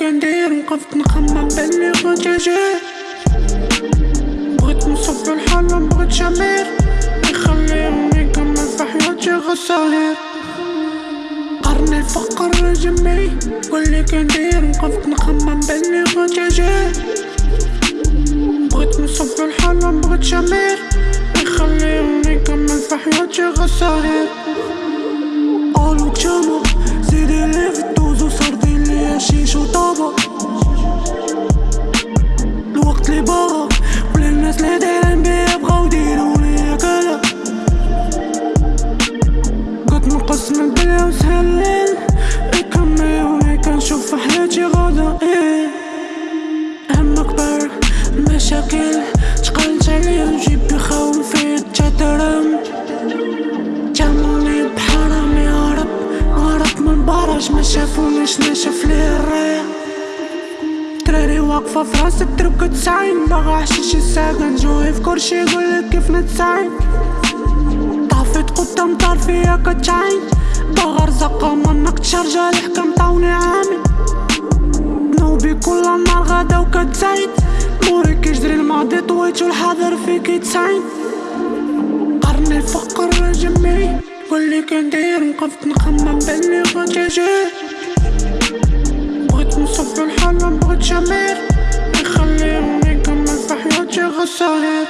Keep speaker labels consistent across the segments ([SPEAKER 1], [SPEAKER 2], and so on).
[SPEAKER 1] كندير نقفت نخمم بلي غدا جاي بغيت نصف الحالة مبغيت شمير. يخليهم يكمل في حياتي غساهر قرن الفقر جمي واللي كندير. نقفت نخمم بلي غدا جاي بغيت نصف الحالة مبغيت شمير. يخليهم يكمل في حياتي غساهر قالوا جامع زيدي الدنيا وسهلين يكملوني كنشوف في حياتي غدا. إيه. هم كبر المشاكل. تقلت عليا وجيبي خاون فيه تدرم جموني بحرامي هرب هرب من براج. ما شافونيش نشف ليه الريح. دراري واقفة في راسك تربك تسعين باغا حشيش الساكن جوي في كرشي يقولك كيف نتسعين طافت قدام دار فيا كتعين باغا رزقة منك تشرجة الحكم طاوني عامي نوبي كل نهار غدا وكتزايد موري كيجري الماضي طويت والحاضر فيك يتسعين قرن الفقر جمي واللي كندير نقفت نخمم بلي غدا جاي بغيت نصف الحالة بغيت شمير. يخليهم يكمل في حياتي غساهر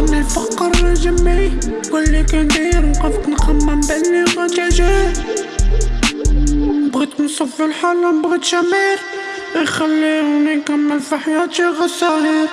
[SPEAKER 1] قرن الفقر جمي. واللي كندير نقفت نخمم بلي غدا جاي بغيت نصف الحالة بغيت شمير. يخليهم يكمل في حياتي غساهر